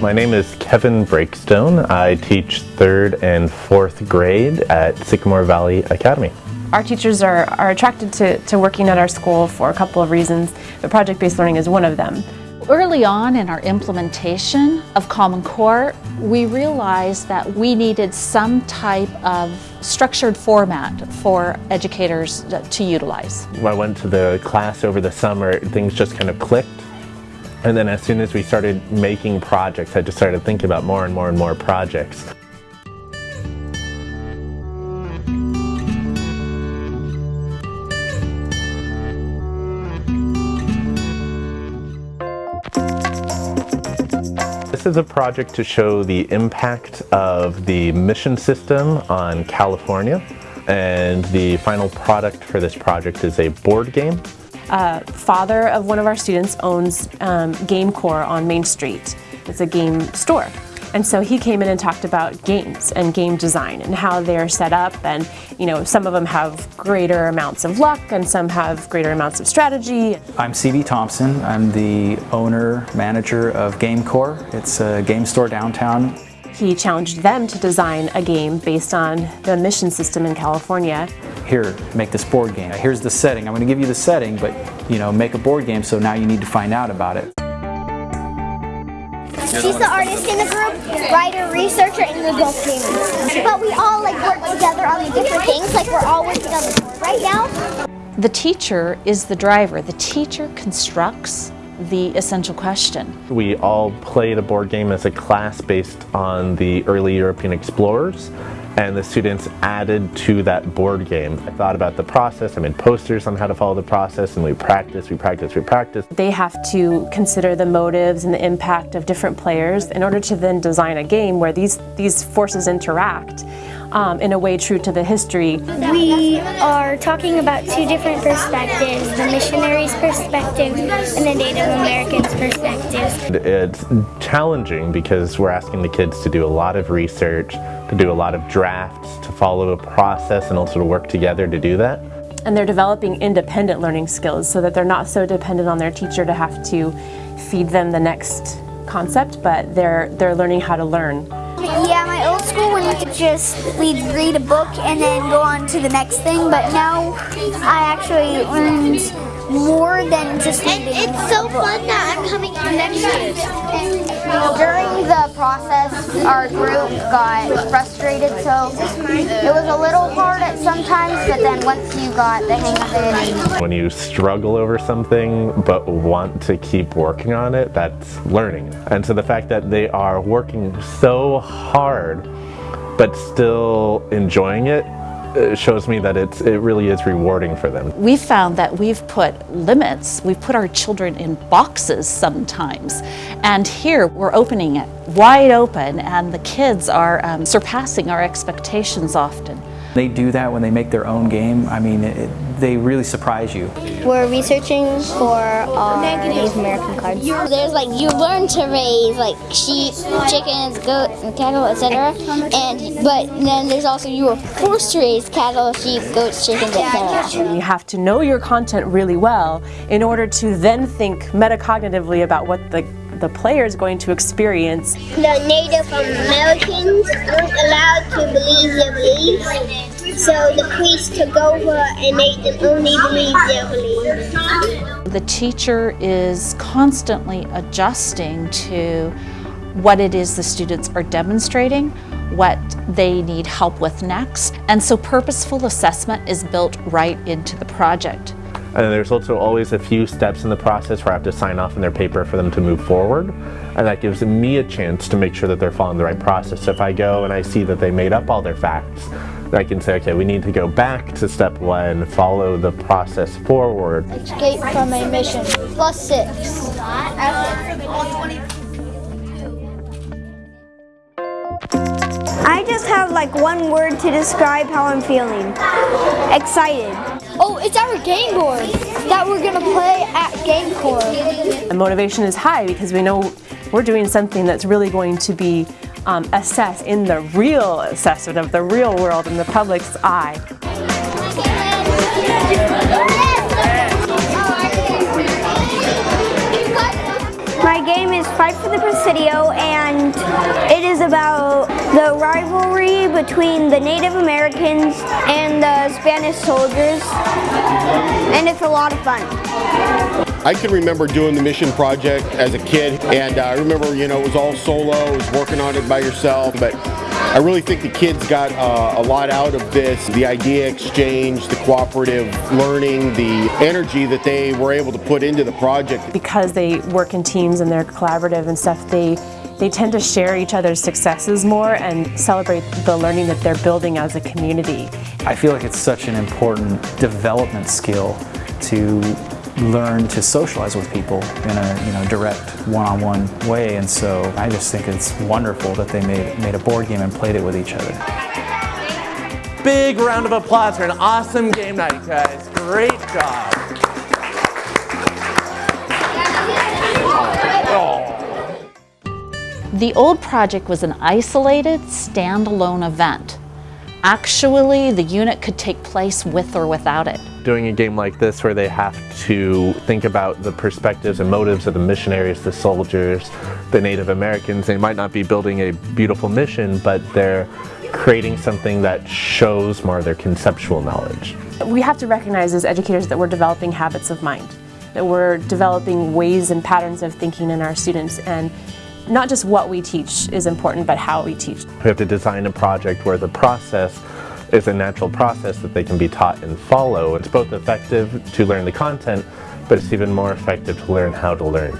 My name is Kevin Breakstone. I teach third and fourth grade at Sycamore Valley Academy. Our teachers are, are attracted to, to working at our school for a couple of reasons, but project-based learning is one of them. Early on in our implementation of Common Core, we realized that we needed some type of structured format for educators to utilize. When I went to the class over the summer, things just kind of clicked. And then as soon as we started making projects, I just started thinking about more and more and more projects. This is a project to show the impact of the mission system on California and the final product for this project is a board game. Uh, father of one of our students owns um, GameCore on Main Street. It's a game store. And so he came in and talked about games and game design and how they're set up and you know some of them have greater amounts of luck and some have greater amounts of strategy. I'm CB Thompson. I'm the owner manager of GameCore. It's a game store downtown. He challenged them to design a game based on the mission system in California. Here, make this board game. Here's the setting. I'm going to give you the setting, but you know, make a board game so now you need to find out about it. She's the artist in the group, writer, researcher, and we're both gamers. But we all like work together on the different things, like we're all working on the board right now. The teacher is the driver. The teacher constructs the essential question. We all played a board game as a class based on the early European explorers and the students added to that board game. I thought about the process, I made posters on how to follow the process and we practice, we practice, we practice. They have to consider the motives and the impact of different players in order to then design a game where these, these forces interact um, in a way true to the history. We are talking about two different perspectives, the missionaries' perspective and the Native Americans' perspective. It's challenging because we're asking the kids to do a lot of research, to do a lot of drafts, to follow a process and also to work together to do that. And they're developing independent learning skills so that they're not so dependent on their teacher to have to feed them the next concept, but they're, they're learning how to learn. Yeah, my old school when we could just we'd read a book and then go on to the next thing, but now I actually learned more than just reading. And it's so fun that I'm coming here next year. During the process, our group got frustrated, so it was a little hard at sometimes, but then once you got the hang of it. When you struggle over something but want to keep working on it, that's learning. And so the fact that they are working so hard but still enjoying it shows me that it's, it really is rewarding for them. We found that we've put limits, we've put our children in boxes sometimes, and here we're opening it wide open and the kids are um, surpassing our expectations often. They do that when they make their own game. I mean, it, they really surprise you. We're researching for our Native American cards. There's like you learn to raise like sheep, chickens, goats, and cattle, etc. And but then there's also you are forced to raise cattle, sheep, goats, chickens, etc. You have to know your content really well in order to then think metacognitively about what the the player is going to experience. The Native Americans weren't allowed to believe so the priest took over and made them only believe their beliefs. The teacher is constantly adjusting to what it is the students are demonstrating, what they need help with next, and so purposeful assessment is built right into the project. And then there's also always a few steps in the process where I have to sign off on their paper for them to move forward. And that gives me a chance to make sure that they're following the right process. So if I go and I see that they made up all their facts, I can say, okay, we need to go back to step one, follow the process forward. Escape from a mission, plus six. I just have like one word to describe how I'm feeling. Excited. Oh, it's our game board that we're gonna play at GameCore. The motivation is high because we know we're doing something that's really going to be um, assessed in the real assessment of the real world in the public's eye. My game is Fight for the Presidio and it is about the rivalry between the Native Americans and the Spanish soldiers and it's a lot of fun. I can remember doing the mission project as a kid and uh, I remember you know it was all solo, it was working on it by yourself but I really think the kids got uh, a lot out of this. The idea exchange, the cooperative learning, the energy that they were able to put into the project. Because they work in teams and they're collaborative and stuff, they they tend to share each other's successes more and celebrate the learning that they're building as a community. I feel like it's such an important development skill to learn to socialize with people in a you know direct one-on-one -on -one way and so I just think it's wonderful that they made, made a board game and played it with each other. Big round of applause for an awesome game night guys. Great job. The old project was an isolated, standalone event. Actually, the unit could take place with or without it. Doing a game like this where they have to think about the perspectives and motives of the missionaries, the soldiers, the Native Americans, they might not be building a beautiful mission, but they're creating something that shows more of their conceptual knowledge. We have to recognize as educators that we're developing habits of mind, that we're developing ways and patterns of thinking in our students and not just what we teach is important, but how we teach. We have to design a project where the process is a natural process that they can be taught and follow. It's both effective to learn the content, but it's even more effective to learn how to learn.